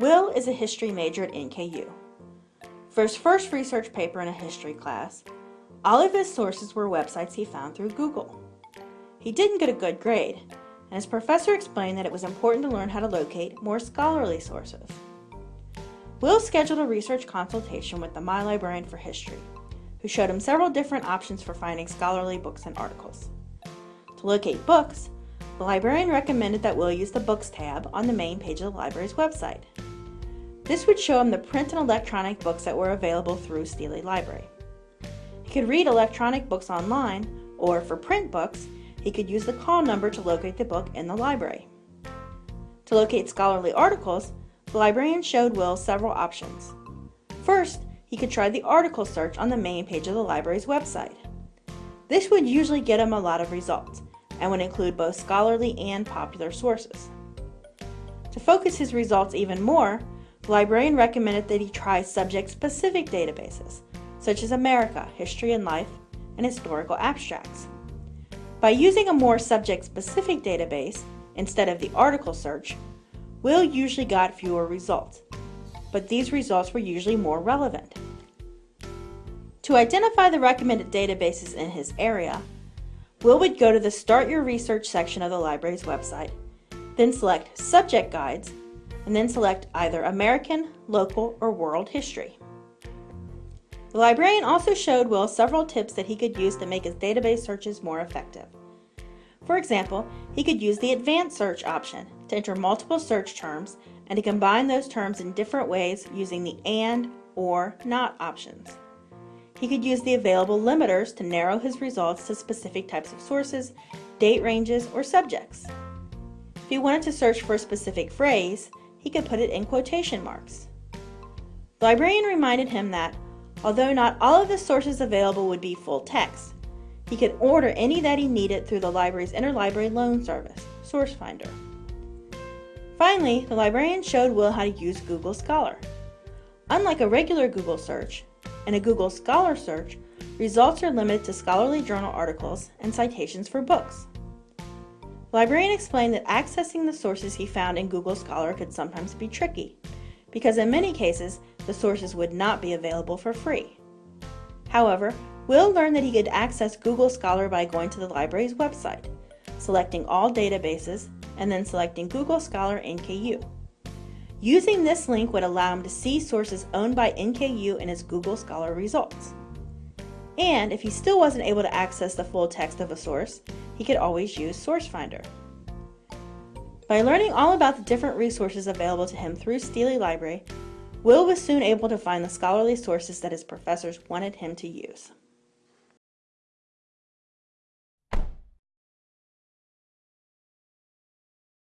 Will is a history major at NKU. For his first research paper in a history class, all of his sources were websites he found through Google. He didn't get a good grade, and his professor explained that it was important to learn how to locate more scholarly sources. Will scheduled a research consultation with the My Librarian for History, who showed him several different options for finding scholarly books and articles. To locate books, the librarian recommended that Will use the Books tab on the main page of the library's website. This would show him the print and electronic books that were available through Steely Library. He could read electronic books online, or for print books, he could use the call number to locate the book in the library. To locate scholarly articles, the librarian showed Will several options. First, he could try the article search on the main page of the library's website. This would usually get him a lot of results and would include both scholarly and popular sources. To focus his results even more, the librarian recommended that he try subject-specific databases, such as America, History and Life, and Historical Abstracts. By using a more subject-specific database instead of the article search, Will usually got fewer results, but these results were usually more relevant. To identify the recommended databases in his area, Will would go to the Start Your Research section of the library's website, then select Subject Guides and then select either American, Local, or World History. The librarian also showed Will several tips that he could use to make his database searches more effective. For example, he could use the Advanced Search option to enter multiple search terms and to combine those terms in different ways using the AND, OR, NOT options. He could use the available limiters to narrow his results to specific types of sources, date ranges, or subjects. If he wanted to search for a specific phrase, he could put it in quotation marks. The librarian reminded him that, although not all of the sources available would be full text, he could order any that he needed through the library's interlibrary loan service, SourceFinder. Finally, the librarian showed Will how to use Google Scholar. Unlike a regular Google search, in a Google Scholar search, results are limited to scholarly journal articles and citations for books. Librarian explained that accessing the sources he found in Google Scholar could sometimes be tricky, because in many cases, the sources would not be available for free. However, Will learned that he could access Google Scholar by going to the library's website, selecting all databases, and then selecting Google Scholar NKU. Using this link would allow him to see sources owned by NKU in his Google Scholar results. And if he still wasn't able to access the full text of a source, he could always use SourceFinder. By learning all about the different resources available to him through Steely Library, Will was soon able to find the scholarly sources that his professors wanted him to use.